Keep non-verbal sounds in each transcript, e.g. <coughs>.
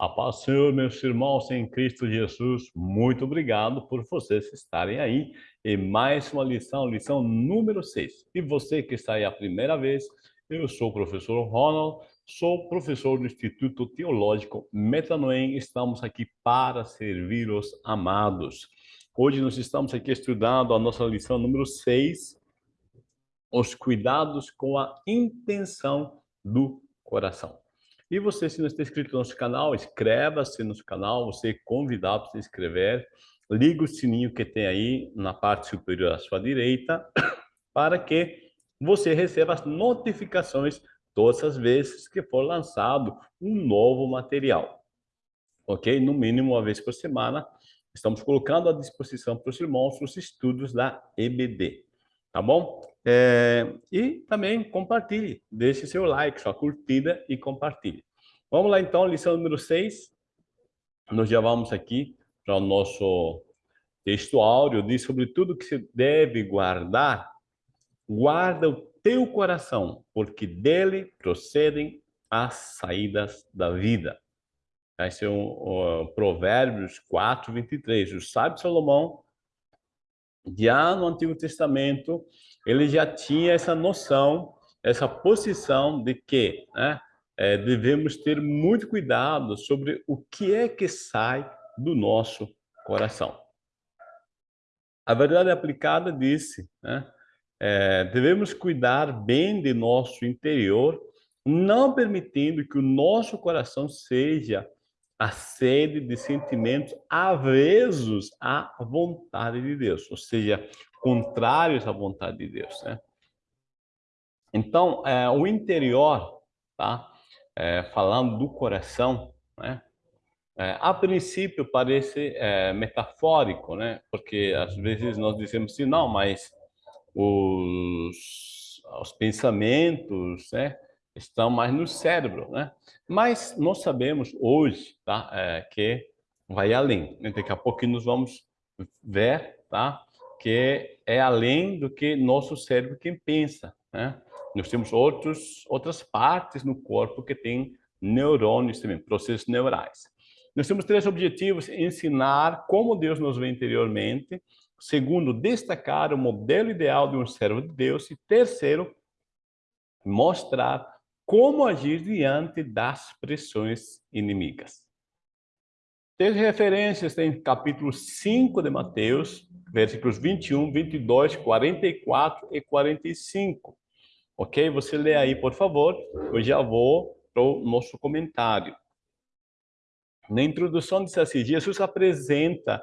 A paz do Senhor, meus irmãos em Cristo Jesus, muito obrigado por vocês estarem aí em mais uma lição, lição número 6. E você que está aí a primeira vez, eu sou o professor Ronald, sou professor do Instituto Teológico Metanoem, estamos aqui para servir os amados. Hoje nós estamos aqui estudando a nossa lição número 6, os cuidados com a intenção do coração. E você, se não está inscrito no nosso canal, inscreva-se no nosso canal, você é convidado a se inscrever, liga o sininho que tem aí na parte superior à sua direita, <coughs> para que você receba as notificações todas as vezes que for lançado um novo material. Ok? No mínimo uma vez por semana, estamos colocando à disposição para os irmãos os estudos da EBD. Tá bom? É, e também compartilhe, deixe seu like, sua curtida e compartilhe. Vamos lá então, lição número 6. Nós já vamos aqui para o nosso texto áureo, diz sobre tudo que se deve guardar. Guarda o teu coração, porque dele procedem as saídas da vida. Esse é um, um Provérbios 4, 23. O sábio Salomão, já no Antigo Testamento, ele já tinha essa noção, essa posição de que né, é, devemos ter muito cuidado sobre o que é que sai do nosso coração. A verdade aplicada disse, né, é, devemos cuidar bem de nosso interior, não permitindo que o nosso coração seja a sede de sentimentos avesos à vontade de Deus, ou seja, contrários à vontade de Deus, né? Então, é, o interior, tá? É, falando do coração, né? É, a princípio parece é, metafórico, né? Porque às vezes nós dizemos assim, não, mas os, os pensamentos, né? Estão mais no cérebro, né? Mas nós sabemos hoje, tá? É, que vai além. Daqui a pouco nós vamos ver, tá? que é além do que nosso cérebro quem pensa. Né? Nós temos outros, outras partes no corpo que têm neurônios também, processos neurais. Nós temos três objetivos, ensinar como Deus nos vê interiormente, segundo, destacar o modelo ideal de um servo de Deus e terceiro, mostrar como agir diante das pressões inimigas. Tem referências em capítulo 5 de Mateus, versículos 21, 22, 44 e 45. Ok? Você lê aí, por favor. Eu já vou para o nosso comentário. Na introdução diz assim, Jesus apresenta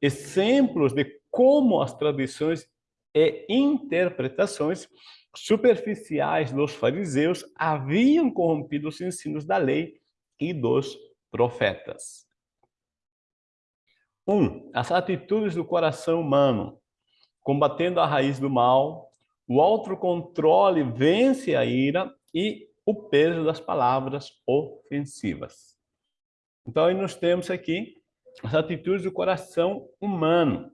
exemplos de como as tradições e interpretações superficiais dos fariseus haviam corrompido os ensinos da lei e dos profetas. Um, as atitudes do coração humano, combatendo a raiz do mal, o autocontrole vence a ira e o peso das palavras ofensivas. Então, aí nós temos aqui as atitudes do coração humano.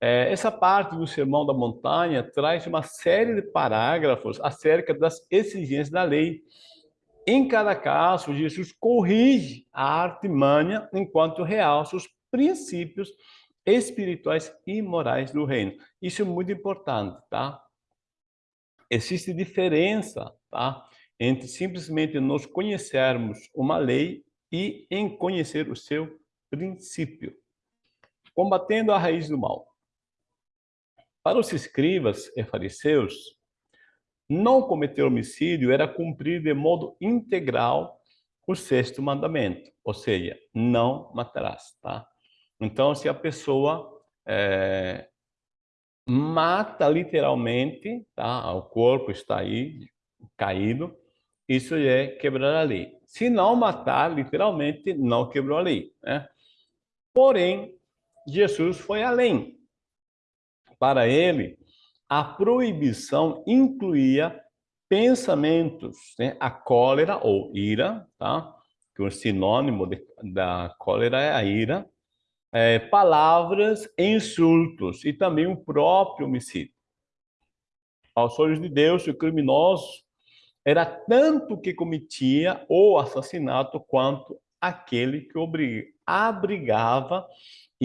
É, essa parte do Sermão da Montanha traz uma série de parágrafos acerca das exigências da lei. Em cada caso, Jesus corrige a artimanha enquanto realça os princípios espirituais e morais do reino. Isso é muito importante, tá? Existe diferença, tá? Entre simplesmente nós conhecermos uma lei e em conhecer o seu princípio. Combatendo a raiz do mal. Para os escribas e fariseus, não cometer homicídio era cumprir de modo integral o sexto mandamento, ou seja, não matarás, tá? Então, se a pessoa é, mata literalmente, tá? o corpo está aí caído, isso é quebrar a lei. Se não matar, literalmente, não quebrou a lei. Né? Porém, Jesus foi além. Para ele, a proibição incluía pensamentos, né? a cólera ou ira, tá? que o sinônimo de, da cólera é a ira, é, palavras insultos, e também o próprio homicídio. Aos olhos de Deus, o criminoso era tanto que cometia o assassinato quanto aquele que abrigava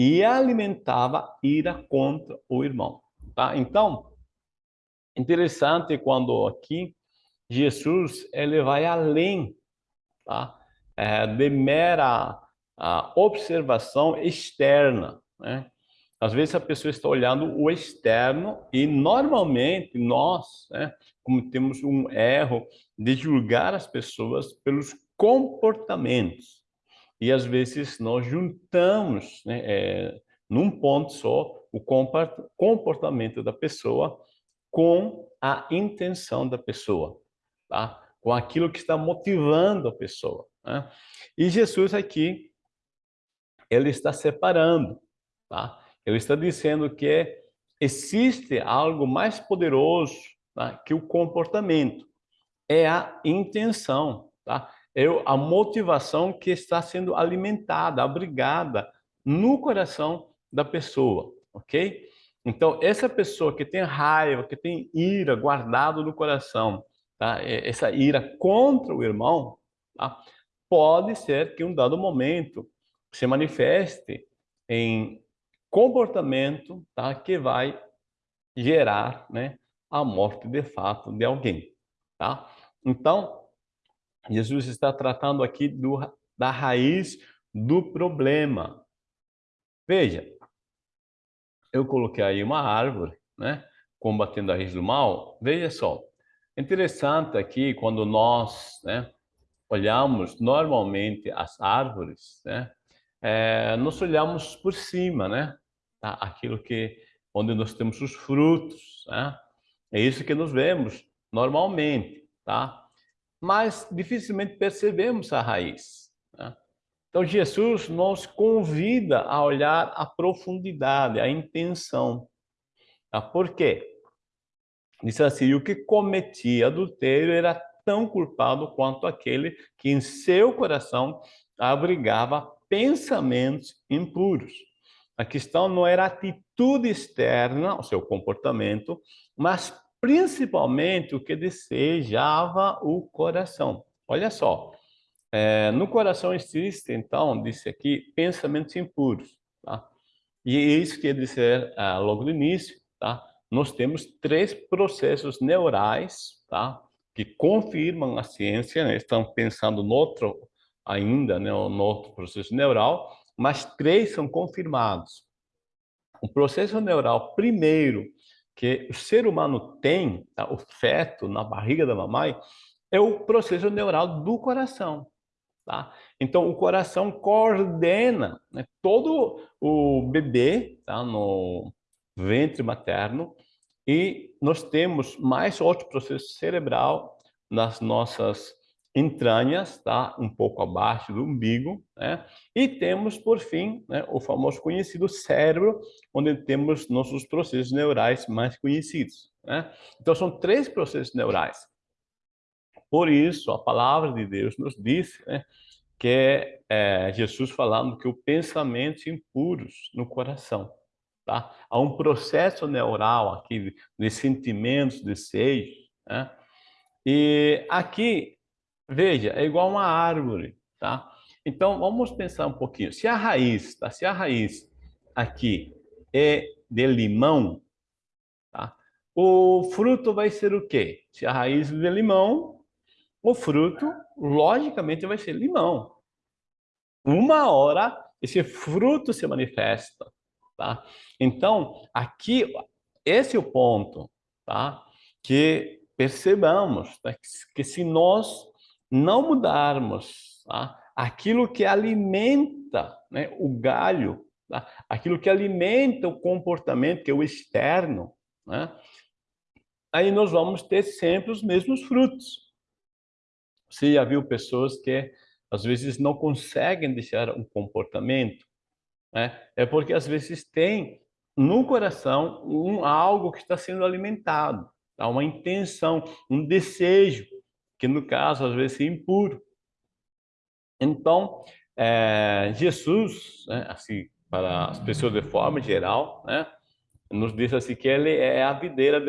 e alimentava ira contra o irmão. Tá? Então, interessante quando aqui Jesus ele vai além tá? É, de mera observação externa. Né? Às vezes a pessoa está olhando o externo e normalmente nós, né, como temos um erro de julgar as pessoas pelos comportamentos. E às vezes nós juntamos né, é, num ponto só o comportamento da pessoa com a intenção da pessoa, tá? com aquilo que está motivando a pessoa. Né? E Jesus aqui, ele está separando. Tá? Ele está dizendo que existe algo mais poderoso tá? que o comportamento. É a intenção, tá? É a motivação que está sendo alimentada, abrigada no coração da pessoa, ok? Então, essa pessoa que tem raiva, que tem ira guardado no coração, tá? essa ira contra o irmão, tá? pode ser que em um dado momento se manifeste em comportamento tá? que vai gerar né, a morte de fato de alguém. Tá? Então, Jesus está tratando aqui do, da raiz do problema. Veja, eu coloquei aí uma árvore, né, combatendo a raiz do mal. Veja só, interessante aqui quando nós né, olhamos normalmente as árvores, né, é, nós olhamos por cima, né? Tá? Aquilo que, onde nós temos os frutos, né? É isso que nós vemos normalmente, tá? Mas dificilmente percebemos a raiz. Né? Então Jesus nos convida a olhar a profundidade, a intenção. Tá? Por quê? Diz assim, o que cometia adultério era tão culpado quanto aquele que em seu coração abrigava pensamentos impuros. A questão não era a atitude externa, o seu comportamento, mas principalmente o que desejava o coração. Olha só, é, no coração existe, então, disse aqui, pensamentos impuros. Tá? E é isso quer dizer, ah, logo no início, tá? nós temos três processos neurais tá? que confirmam a ciência, né? estão pensando no outro ainda, né? no outro processo neural, mas três são confirmados. O processo neural primeiro que o ser humano tem, tá? o feto na barriga da mamãe, é o processo neural do coração. Tá? Então, o coração coordena né, todo o bebê tá, no ventre materno e nós temos mais outro processo cerebral nas nossas entranhas, tá? um pouco abaixo do umbigo, né? e temos, por fim, né, o famoso conhecido cérebro, onde temos nossos processos neurais mais conhecidos. Né? Então, são três processos neurais. Por isso, a palavra de Deus nos diz né, que é, é Jesus falando que o pensamento impuros no coração. Tá? Há um processo neural aqui de sentimentos, desejos. Né? E aqui Veja, é igual uma árvore, tá? Então, vamos pensar um pouquinho. Se a raiz, tá? Se a raiz aqui é de limão, tá? O fruto vai ser o quê? Se a raiz é de limão, o fruto, logicamente, vai ser limão. Uma hora, esse fruto se manifesta, tá? Então, aqui, esse é o ponto, tá? Que percebamos tá? que se nós não mudarmos tá? aquilo que alimenta né, o galho, tá? aquilo que alimenta o comportamento, que é o externo, né? aí nós vamos ter sempre os mesmos frutos. Você já viu pessoas que às vezes não conseguem deixar um comportamento? Né? É porque às vezes tem no coração um algo que está sendo alimentado, tá? uma intenção, um desejo que no caso às vezes é impuro. Então, é, Jesus, né, assim, para as pessoas de forma geral, né, nos diz assim que ele é a videira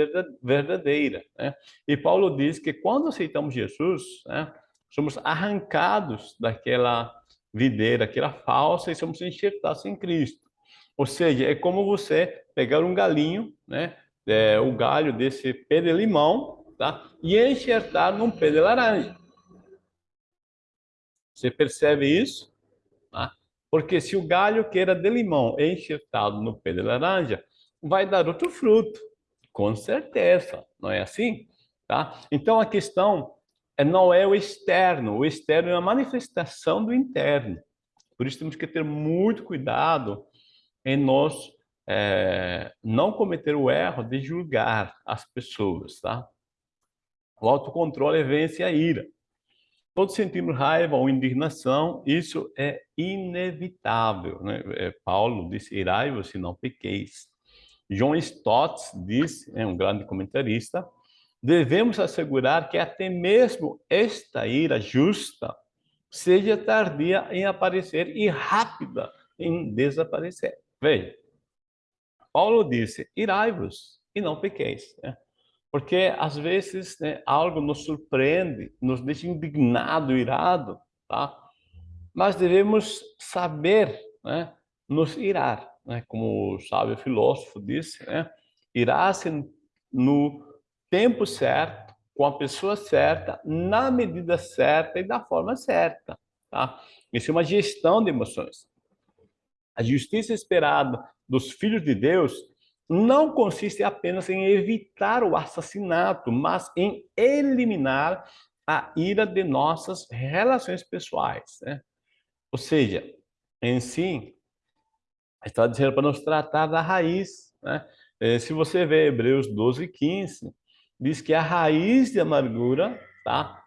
verdadeira. Né? E Paulo diz que quando aceitamos Jesus, né, somos arrancados daquela videira que era falsa e somos enxertados em Cristo. Ou seja, é como você pegar um galinho, né? É, o galho desse pé de limão, tá? E enxertar num pé de laranja. Você percebe isso? Tá? Porque se o galho que era de limão é enxertado no pé de laranja, vai dar outro fruto, com certeza, não é assim? Tá? Então a questão é, não é o externo, o externo é a manifestação do interno. Por isso temos que ter muito cuidado em nós é, não cometer o erro de julgar as pessoas, tá? O autocontrole vence a ira. Todos sentimos raiva ou indignação, isso é inevitável. Né? É, Paulo disse, irai-vos se não pequeis. John Stott diz, é um grande comentarista, devemos assegurar que até mesmo esta ira justa seja tardia em aparecer e rápida em desaparecer. Veja, Paulo disse, irai-vos e não pequeis. Né? Porque às vezes né, algo nos surpreende, nos deixa indignado, irado, tá? Mas devemos saber né, nos irar, né? como o sábio filósofo disse, né? irar-se no tempo certo, com a pessoa certa, na medida certa e da forma certa. Tá? Isso é uma gestão de emoções. A justiça esperada dos filhos de Deus não consiste apenas em evitar o assassinato, mas em eliminar a ira de nossas relações pessoais. Né? Ou seja, em si, está dizendo para nos tratar da raiz. Né? Eh, se você vê Hebreus 12, 15, diz que a raiz de amargura, tá?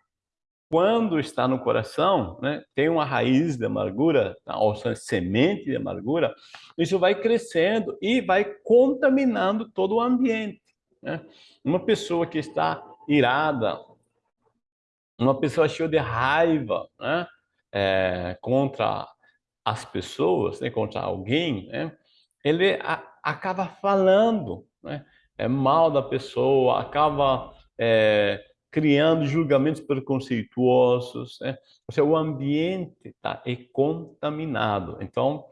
Quando está no coração, né, tem uma raiz de amargura, ou semente de amargura, isso vai crescendo e vai contaminando todo o ambiente. Né? Uma pessoa que está irada, uma pessoa cheia de raiva né, é, contra as pessoas, né, contra alguém, né, ele a, acaba falando né, é mal da pessoa, acaba é, criando julgamentos preconceituosos, né? Ou seja, o ambiente tá, é contaminado. Então,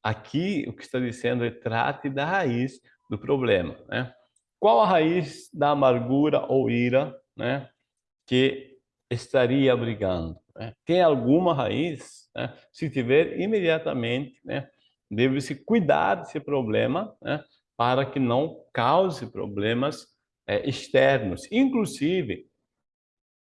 aqui o que está dizendo é trate da raiz do problema, né? Qual a raiz da amargura ou ira, né? Que estaria brigando? Né? Tem alguma raiz? Né? Se tiver, imediatamente, né? Deve-se cuidar desse problema, né? Para que não cause problemas é, externos. Inclusive,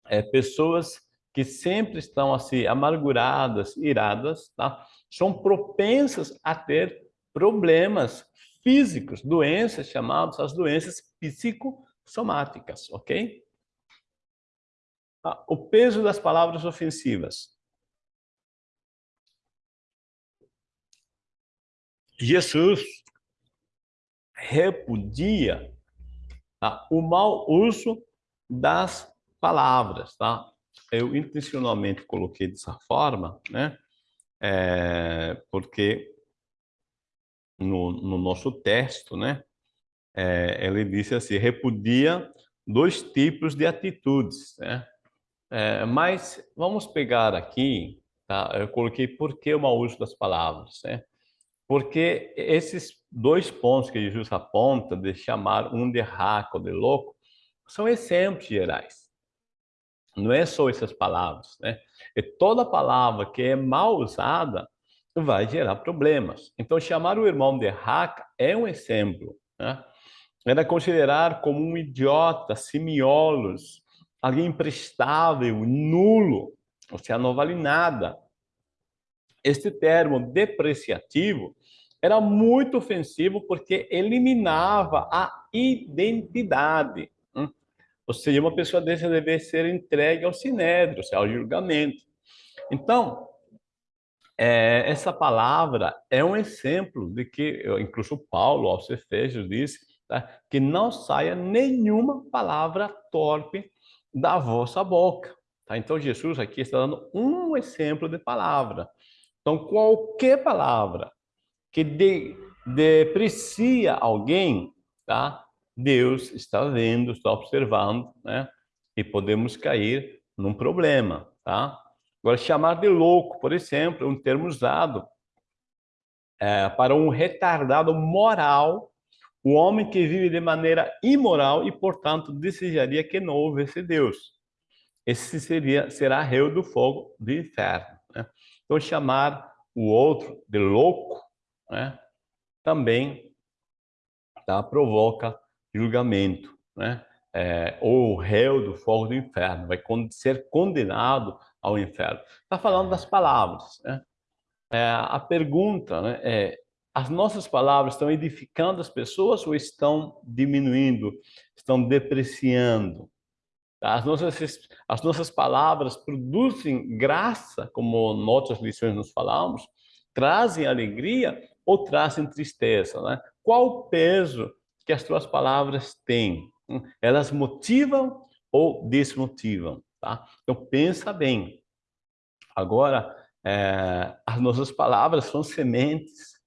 é, pessoas que sempre estão assim amarguradas, iradas, tá? São propensas a ter problemas físicos, doenças chamadas as doenças psicossomáticas, ok? Ah, o peso das palavras ofensivas. Jesus repudia tá, o mau uso das palavras, tá? Eu intencionalmente coloquei dessa forma, né? É, porque no, no, nosso texto, né? É, ele disse assim, repudia dois tipos de atitudes, né? É, mas vamos pegar aqui, tá? Eu coloquei por que o mau uso das palavras, né? Porque esses dois pontos que Jesus aponta de chamar um de raco, de louco, são exemplos gerais. Não é só essas palavras, né? É toda palavra que é mal usada vai gerar problemas. Então, chamar o irmão de raca é um exemplo. Né? Era considerar como um idiota, simiolos, alguém imprestável, nulo, ou seja, não vale nada. Este termo depreciativo era muito ofensivo porque eliminava a identidade. Ou seja, uma pessoa dessa deve ser entregue ao sinédrio, ao julgamento. Então, é, essa palavra é um exemplo de que, incluso Paulo, aos Efésios, disse tá, que não saia nenhuma palavra torpe da vossa boca. Tá? Então, Jesus aqui está dando um exemplo de palavra. Então, qualquer palavra que de, deprecia alguém, tá? Deus está vendo, está observando, né? E podemos cair num problema, tá? Agora, chamar de louco, por exemplo, é um termo usado é, para um retardado moral, o homem que vive de maneira imoral e, portanto, desejaria que não houvesse Deus. Esse seria, será réu do fogo do inferno. Né? Então, chamar o outro de louco né, também tá, provoca julgamento. Né? É, ou réu do fogo do inferno, vai ser condenado ao inferno. Está falando das palavras. Né? É, a pergunta né, é, as nossas palavras estão edificando as pessoas ou estão diminuindo, estão depreciando? Tá? As nossas, as nossas palavras produzem graça, como outras lições nos falamos, trazem alegria ou trazem tristeza? Né? Qual o peso que as tuas palavras têm? Elas motivam ou desmotivam? Tá? Então, pensa bem. Agora, é, as nossas palavras são sementes.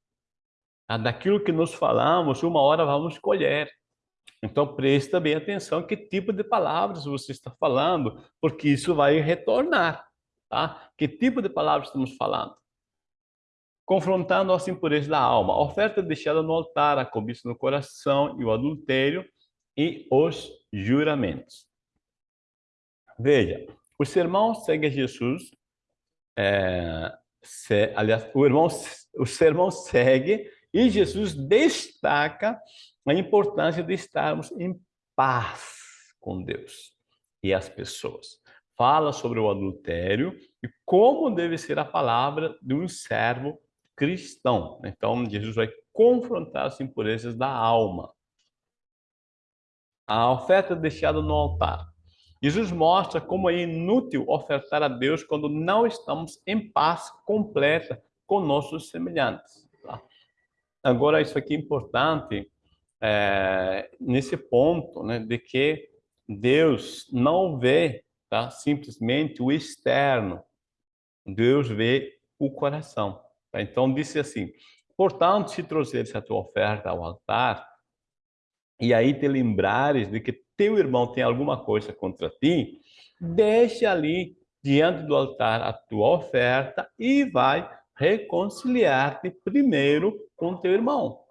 Tá? Daquilo que nos falamos, uma hora vamos colher. Então, preste bem atenção que tipo de palavras você está falando, porque isso vai retornar. Tá? Que tipo de palavras estamos falando? Confrontando as impurezas da alma, a oferta deixada no altar, a cobiça no coração e o adultério e os juramentos. Veja, o sermão segue a Jesus, é, se, aliás, o, irmão, o sermão segue e Jesus destaca a importância de estarmos em paz com Deus e as pessoas. Fala sobre o adultério e como deve ser a palavra de um servo cristão. Então, Jesus vai confrontar as impurezas da alma. A oferta deixada no altar. Jesus mostra como é inútil ofertar a Deus quando não estamos em paz completa com nossos semelhantes. Tá? Agora, isso aqui é importante é, nesse ponto, né, de que Deus não vê tá, simplesmente o externo, Deus vê o coração. Tá? Então, disse assim, portanto, se trouxeres a tua oferta ao altar, e aí te lembrares de que teu irmão tem alguma coisa contra ti, deixa ali diante do altar a tua oferta e vai reconciliar-te primeiro com teu irmão.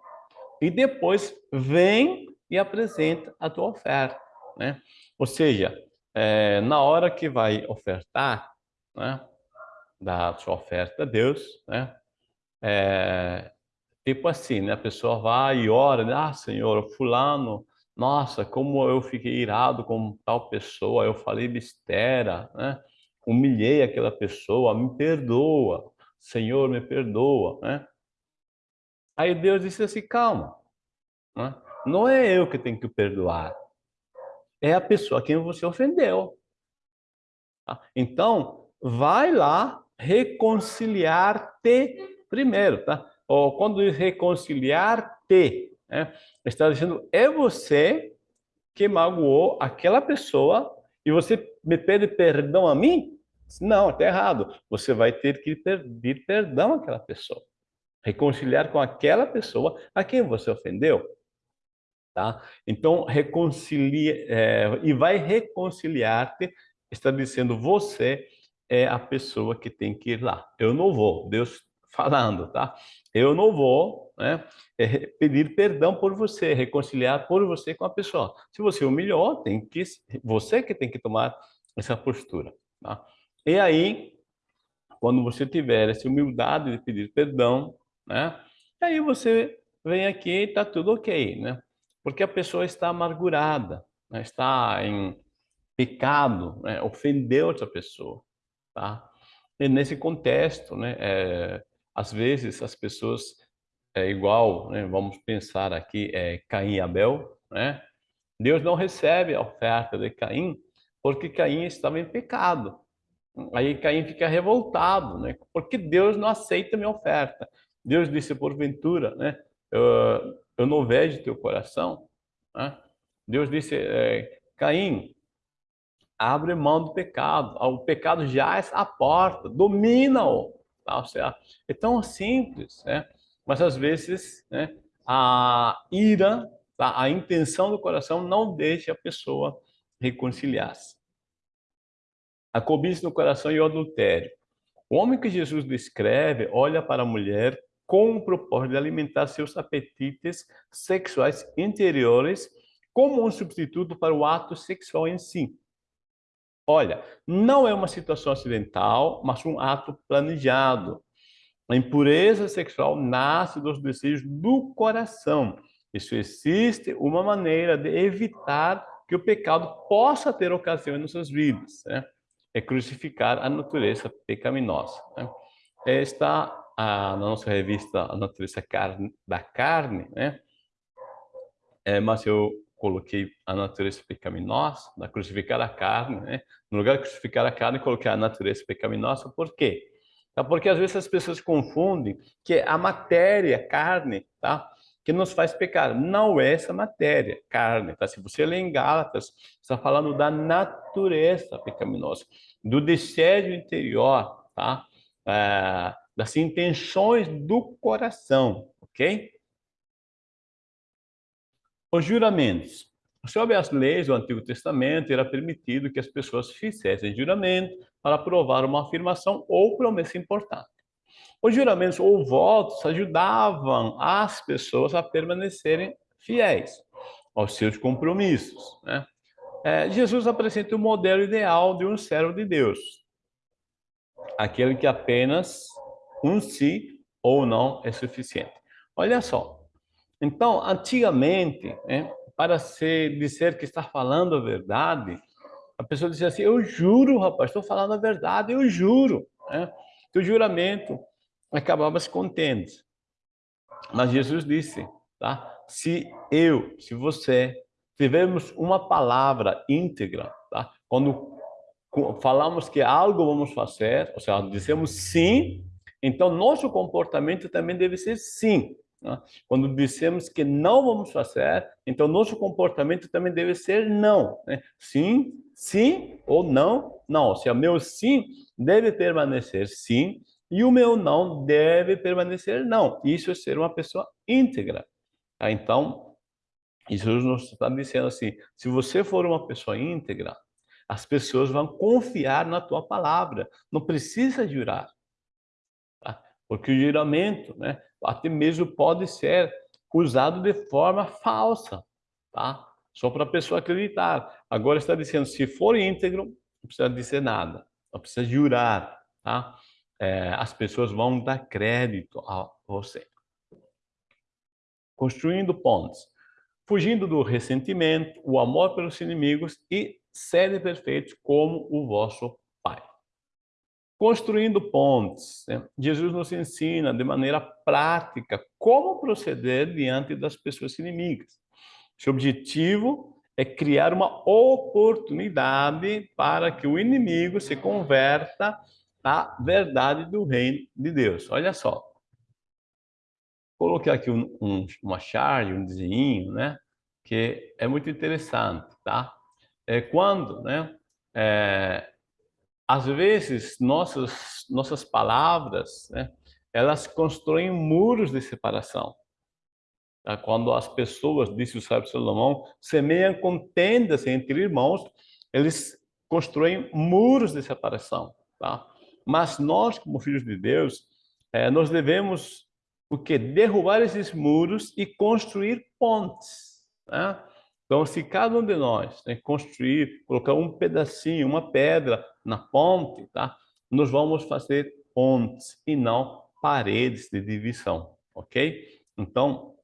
E depois vem e apresenta a tua oferta. Né? Ou seja, é, na hora que vai ofertar, né, da sua oferta a Deus, né, é, tipo assim, né, a pessoa vai e ora, né, ah, Senhor, fulano, nossa, como eu fiquei irado com tal pessoa, eu falei besteira, né? humilhei aquela pessoa, me perdoa, Senhor, me perdoa. Né? Aí Deus disse assim, calma, né? não é eu que tenho que perdoar, é a pessoa a quem você ofendeu. Tá? Então, vai lá reconciliar-te primeiro, tá? Quando diz reconciliar-te, né? Está dizendo, é você que magoou aquela pessoa e você me pede perdão a mim? Não, está errado. Você vai ter que pedir perdão àquela pessoa. Reconciliar com aquela pessoa a quem você ofendeu. Tá? Então, reconcilia, é, e vai reconciliar-te, está dizendo, você é a pessoa que tem que ir lá. Eu não vou, Deus falando, tá? Eu não vou né, é, pedir perdão por você, reconciliar por você com a pessoa. Se você humilhou, tem que você que tem que tomar essa postura, tá? E aí, quando você tiver essa humildade de pedir perdão, né? Aí você vem aqui e está tudo ok, né? Porque a pessoa está amargurada, né? está em pecado, né? ofendeu outra pessoa, tá? E nesse contexto, né? É, às vezes as pessoas é igual, né, vamos pensar aqui, é, Caim e Abel, né? Deus não recebe a oferta de Caim porque Caim estava em pecado. Aí Caim fica revoltado, né? Porque Deus não aceita minha oferta. Deus disse porventura, né? Eu, eu não vejo teu coração. Né? Deus disse, é, Caim, abre mão do pecado. O pecado já é a porta, domina-o. Tá? É tão simples, né? Mas às vezes né, a ira, tá? a intenção do coração não deixa a pessoa reconciliar-se. a cobiça no coração e o adultério. O homem que Jesus descreve olha para a mulher com o propósito de alimentar seus apetites sexuais interiores como um substituto para o ato sexual em si. Olha, não é uma situação acidental, mas um ato planejado. A impureza sexual nasce dos desejos do coração. Isso existe uma maneira de evitar que o pecado possa ter ocasião em nossas vidas. Né? É crucificar a natureza pecaminosa. Né? Está a, na nossa revista A Natureza Carne, da Carne, né? É, mas eu coloquei a natureza pecaminosa, da crucificar a carne, né? No lugar de crucificar a carne, coloquei a natureza pecaminosa. Por quê? Tá? Porque às vezes as pessoas confundem que a matéria, carne, tá? que nos faz pecar. Não é essa matéria, carne. Tá? Se você ler em Gálatas, está falando da natureza pecaminosa, do desejo interior, tá? É, das intenções do coração, ok? Os juramentos. Sob as leis do Antigo Testamento, era permitido que as pessoas fizessem juramento para provar uma afirmação ou promessa importante. Os juramentos ou votos ajudavam as pessoas a permanecerem fiéis aos seus compromissos. Né? É, Jesus apresenta o modelo ideal de um servo de Deus, aquele que apenas um sim ou não é suficiente. Olha só. Então, antigamente, né, para se dizer que está falando a verdade, a pessoa dizia assim, eu juro, rapaz, estou falando a verdade, eu juro. Né? O juramento acabava se contendo. Mas Jesus disse, tá? se eu, se você tivermos uma palavra íntegra, tá? quando falamos que algo vamos fazer, ou seja, dizemos sim, então, nosso comportamento também deve ser sim. Né? Quando dissemos que não vamos fazer, então nosso comportamento também deve ser não. Né? Sim, sim ou não, não. Se o meu sim deve permanecer sim e o meu não deve permanecer não. Isso é ser uma pessoa íntegra. Tá? Então, Jesus nos está dizendo assim, se você for uma pessoa íntegra, as pessoas vão confiar na tua palavra. Não precisa jurar. Porque o juramento, né, até mesmo pode ser usado de forma falsa, tá? Só para a pessoa acreditar. Agora está dizendo, se for íntegro, não precisa dizer nada, não precisa jurar, tá? É, as pessoas vão dar crédito a você. Construindo pontes, fugindo do ressentimento, o amor pelos inimigos e serem perfeitos como o vosso Construindo pontes. Né? Jesus nos ensina de maneira prática como proceder diante das pessoas inimigas. Seu objetivo é criar uma oportunidade para que o inimigo se converta à verdade do reino de Deus. Olha só. Coloquei aqui um, um, uma charge, um desenho, né? Que é muito interessante, tá? É quando, né? É, às vezes, nossas, nossas palavras, né, elas constroem muros de separação. Tá? Quando as pessoas, disse o sábio Salomão, semeiam contendas entre irmãos, eles constroem muros de separação. Tá? Mas nós, como filhos de Deus, é, nós devemos o que derrubar esses muros e construir pontes. Tá? Então, se cada um de nós né, construir, colocar um pedacinho, uma pedra na ponte, tá? nós vamos fazer pontes e não paredes de divisão, ok? Então,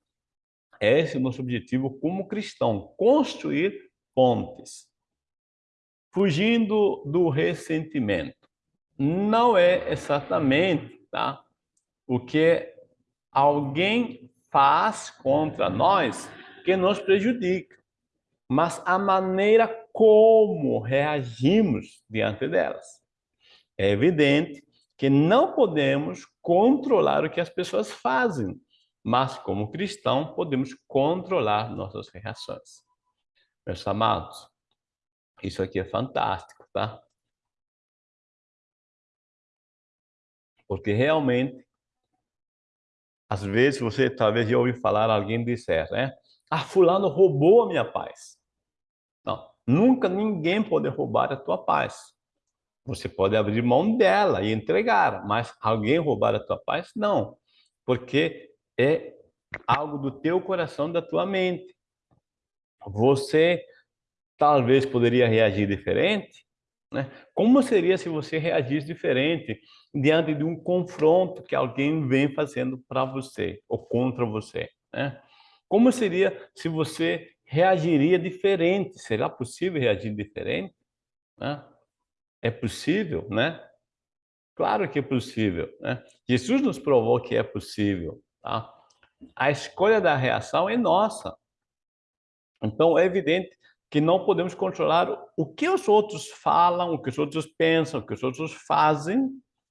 esse é o nosso objetivo como cristão, construir pontes. Fugindo do ressentimento. Não é exatamente tá, o que alguém faz contra nós que nos prejudica mas a maneira como reagimos diante delas. É evidente que não podemos controlar o que as pessoas fazem, mas como cristão podemos controlar nossas reações. Meus amados, isso aqui é fantástico, tá? Porque realmente, às vezes você talvez já ouviu falar alguém disser, né? Ah, fulano roubou a minha paz. Nunca ninguém pode roubar a tua paz. Você pode abrir mão dela e entregar, mas alguém roubar a tua paz? Não, porque é algo do teu coração, da tua mente. Você talvez poderia reagir diferente, né? Como seria se você reagisse diferente diante de um confronto que alguém vem fazendo para você ou contra você? Né? Como seria se você reagiria diferente? Será possível reagir diferente? Né? É possível, né? Claro que é possível. Né? Jesus nos provou que é possível. Tá? A escolha da reação é nossa. Então, é evidente que não podemos controlar o que os outros falam, o que os outros pensam, o que os outros fazem.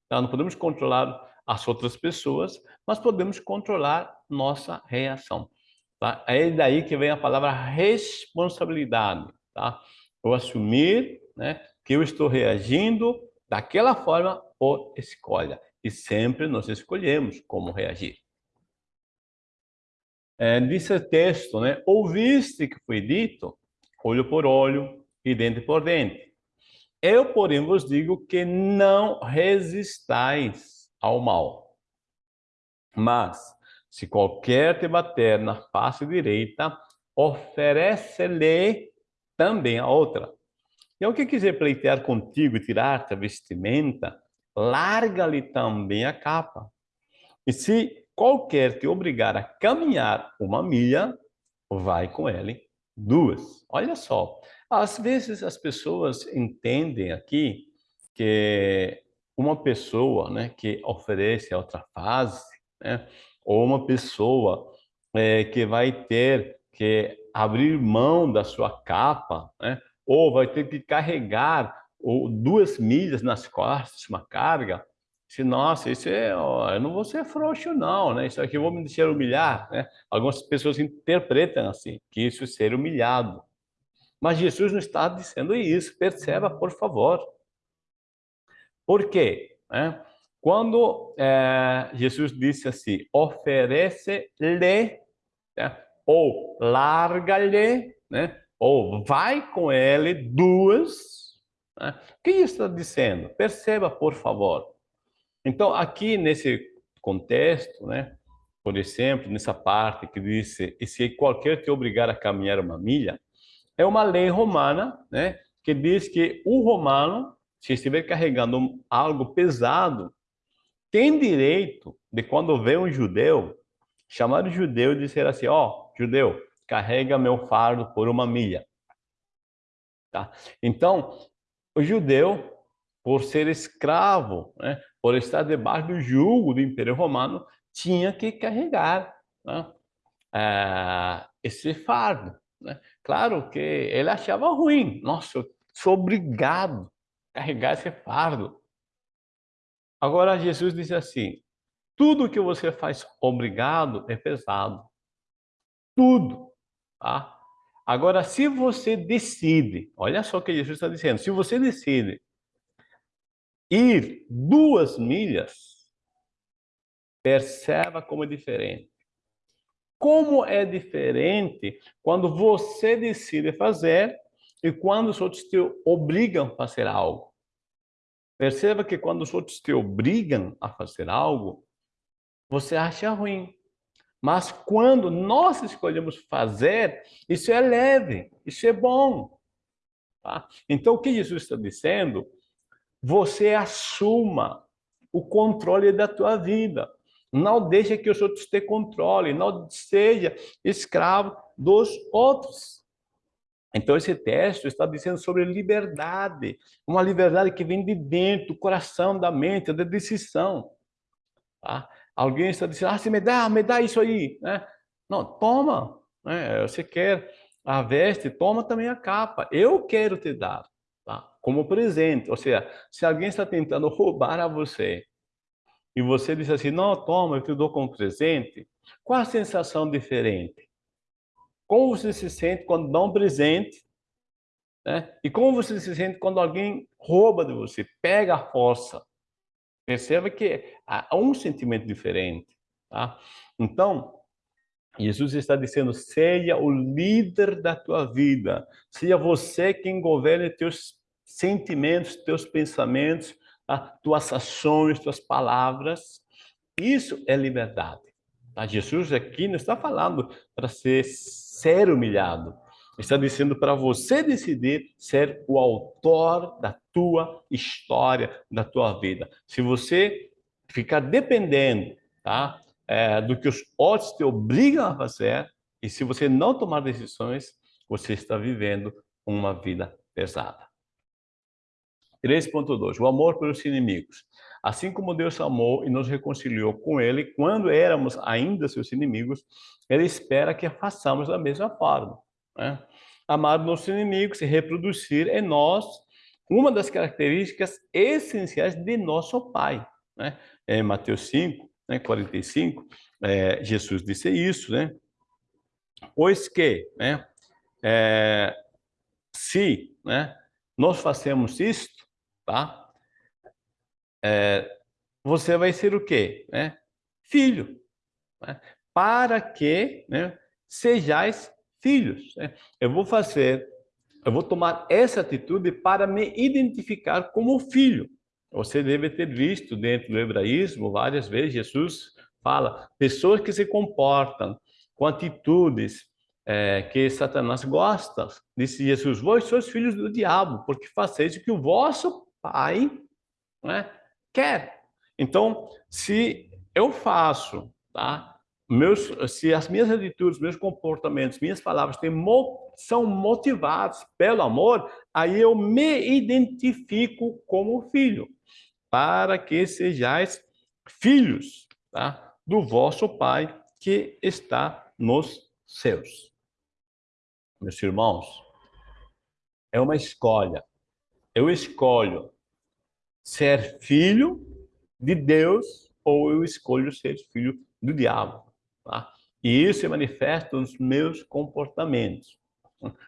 Tá? Não podemos controlar as outras pessoas, mas podemos controlar nossa reação. Tá? É daí que vem a palavra responsabilidade. Tá? Eu assumir né, que eu estou reagindo daquela forma por escolha. E sempre nós escolhemos como reagir. É, disse o texto, né? Ouviste que foi dito, olho por olho e dente por dente. Eu, porém, vos digo que não resistais ao mal. Mas, se qualquer te bater na face direita, oferece-lhe também a outra. E ao que quiser pleitear contigo e tirar-te a vestimenta, larga-lhe também a capa. E se qualquer te obrigar a caminhar uma milha, vai com ele duas. Olha só, às vezes as pessoas entendem aqui que uma pessoa né, que oferece a outra fase, né, ou uma pessoa é, que vai ter que abrir mão da sua capa, né, ou vai ter que carregar ou, duas milhas nas costas, uma carga, se, nossa, isso é, ó, eu não vou ser frouxo não, né? Isso aqui eu vou me deixar humilhar, né? Algumas pessoas interpretam assim, que isso é ser humilhado. Mas Jesus não está dizendo isso, perceba, por favor. Por quê? É, quando é, Jesus disse assim, oferece-lhe, né? ou larga-lhe, né? ou vai com ele duas, né? o que está dizendo? Perceba, por favor. Então, aqui nesse contexto, né, por exemplo, nessa parte que diz e se qualquer te obrigar a caminhar uma milha, é uma lei romana, né, que diz que o romano, se estiver carregando algo pesado, tem direito de quando vê um judeu, chamar o judeu e dizer assim, ó, oh, judeu, carrega meu fardo por uma milha. Tá? Então, o judeu, por ser escravo, né, por estar debaixo do jugo do Império Romano, tinha que carregar né, é, esse fardo. Né? Claro que ele achava ruim. Nossa, eu sou obrigado a carregar esse fardo. Agora Jesus disse assim, tudo que você faz obrigado é pesado. Tudo. Tá? Agora, se você decide, olha só o que Jesus está dizendo, se você decide ir duas milhas, perceba como é diferente. Como é diferente quando você decide fazer e quando os outros te obrigam a fazer algo. Perceba que quando os outros te obrigam a fazer algo, você acha ruim. Mas quando nós escolhemos fazer, isso é leve, isso é bom. Tá? Então, o que Jesus está dizendo você assuma o controle da tua vida. Não deixe que os outros te controlem, não seja escravo dos outros. Então, esse texto está dizendo sobre liberdade, uma liberdade que vem de dentro, do coração, da mente, da decisão. Tá? Alguém está dizendo, ah, se me dá, me dá isso aí. Né? Não, toma. Né? Você quer a veste, toma também a capa. Eu quero te dar como presente. Ou seja, se alguém está tentando roubar a você e você diz assim, não, toma, eu te dou como presente, qual a sensação diferente? Como você se sente quando dá um presente? Né? E como você se sente quando alguém rouba de você, pega a força? Perceba que há um sentimento diferente. Tá? Então, Jesus está dizendo, seja o líder da tua vida, seja você quem governe teus sentimentos, teus pensamentos, tá? tuas ações, tuas palavras. Isso é liberdade. Tá? Jesus aqui não está falando para ser, ser humilhado. Está dizendo para você decidir ser o autor da tua história, da tua vida. Se você ficar dependendo tá? É, do que os outros te obrigam a fazer, e se você não tomar decisões, você está vivendo uma vida pesada. 3.2. O amor pelos inimigos. Assim como Deus amou e nos reconciliou com Ele quando éramos ainda seus inimigos, Ele espera que façamos da mesma forma. Né? Amar nossos inimigos e reproduzir em nós uma das características essenciais de nosso Pai. Né? Em Mateus 5, né, 45, é, Jesus disse isso, né? Pois que, né, é, se né, nós fazemos isto, tá? É, você vai ser o quê? Né? Filho. Né? Para que né, sejais filhos. Né? Eu vou fazer, eu vou tomar essa atitude para me identificar como filho. Você deve ter visto dentro do hebraísmo, várias vezes Jesus fala, pessoas que se comportam com atitudes é, que Satanás gosta. Disse Jesus, vós sois filhos do diabo, porque fazeis o que o vosso pai né, quer. Então, se eu faço, tá? Meus, se as minhas atitudes, meus comportamentos, minhas palavras têm, são motivados pelo amor, aí eu me identifico como filho, para que sejais filhos tá? do vosso Pai que está nos céus. Meus irmãos, é uma escolha. Eu escolho ser filho de Deus ou eu escolho ser filho do diabo. Tá? E isso se manifesta nos meus comportamentos.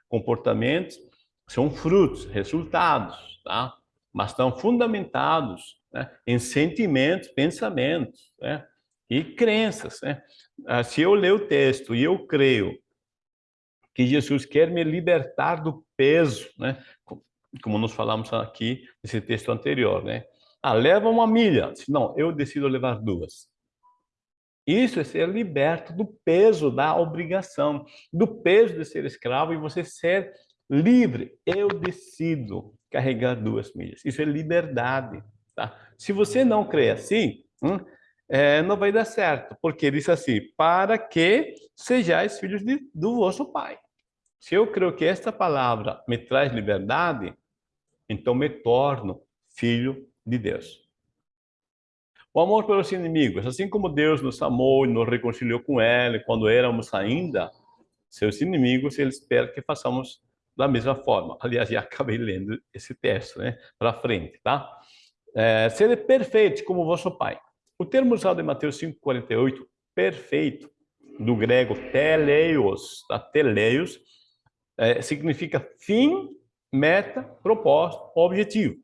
Comportamentos são frutos, resultados, tá? mas estão fundamentados né? em sentimentos, pensamentos né? e crenças. Né? Ah, se eu ler o texto e eu creio que Jesus quer me libertar do peso, né? Como nós falamos aqui nesse texto anterior, né? Ah, leva uma milha. Não, eu decido levar duas. Isso é ser liberto do peso da obrigação, do peso de ser escravo e você ser livre. Eu decido carregar duas milhas. Isso é liberdade. Tá? Se você não crê assim, hum, é, não vai dar certo, porque diz assim, para que sejais filhos de, do vosso Pai. Se eu creio que esta palavra me traz liberdade, então me torno filho de Deus. O amor pelos inimigos, assim como Deus nos amou e nos reconciliou com Ele quando éramos ainda seus inimigos, Ele espera que façamos da mesma forma. Aliás, já acabei lendo esse texto, né, para frente, tá? É, ser perfeito como vosso Pai. O termo usado em Mateus 5,48, perfeito, do grego teleios, tá? teleios, é, significa fim meta, propósito, objetivo.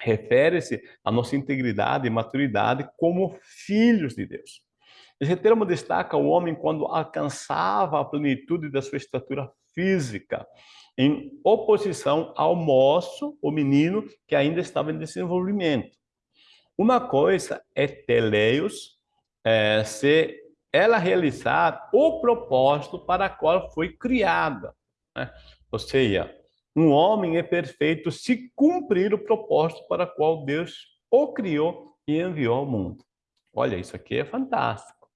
Refere-se à nossa integridade e maturidade como filhos de Deus. Esse termo destaca o homem quando alcançava a plenitude da sua estatura física, em oposição ao moço, o menino, que ainda estava em desenvolvimento. Uma coisa é teleios, é, se ela realizar o propósito para o qual foi criada. Né? Ou seja, um homem é perfeito se cumprir o propósito para o qual Deus o criou e enviou ao mundo. Olha, isso aqui é fantástico.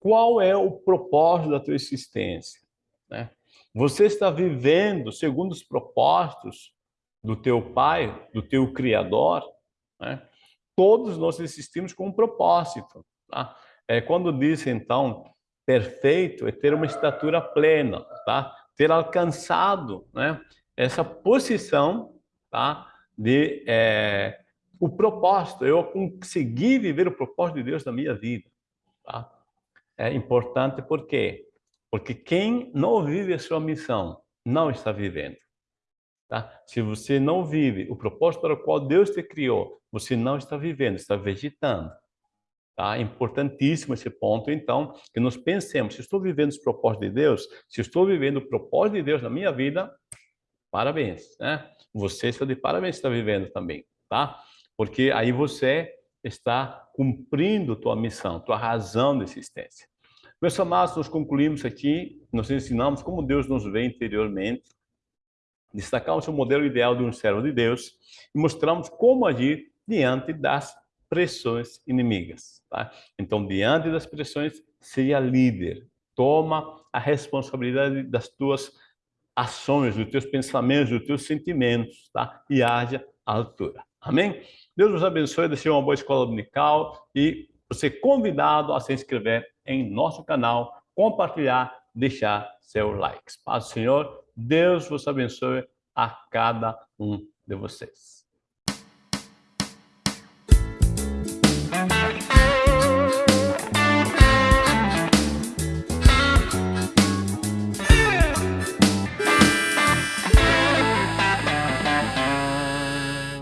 Qual é o propósito da tua existência? Né? Você está vivendo segundo os propósitos do teu Pai, do teu Criador? Né? Todos nós existimos com um propósito. Tá? É, quando diz, então, perfeito, é ter uma estatura plena, tá? Ter alcançado né, essa posição tá, de é, o propósito, eu consegui viver o propósito de Deus na minha vida. Tá? É importante por quê? Porque quem não vive a sua missão não está vivendo. Tá? Se você não vive o propósito para o qual Deus te criou, você não está vivendo, está vegetando. Tá? É importantíssimo esse ponto, então, que nós pensemos, se estou vivendo os propósitos de Deus, se estou vivendo o propósito de Deus na minha vida, parabéns, né? Você está de parabéns, está vivendo também, tá? Porque aí você está cumprindo tua missão, tua razão de existência. Meus amados, nós concluímos aqui, nós ensinamos como Deus nos vê interiormente, destacamos o modelo ideal de um servo de Deus e mostramos como agir diante das pressões inimigas. Tá? Então, diante das pressões, seja líder, toma a responsabilidade das tuas ações, dos teus pensamentos, dos teus sentimentos, tá? E haja à altura. Amém? Deus nos abençoe, deixe uma boa escola dominical e você convidado a se inscrever em nosso canal, compartilhar, deixar seu like. Paz do Senhor, Deus vos abençoe a cada um de vocês.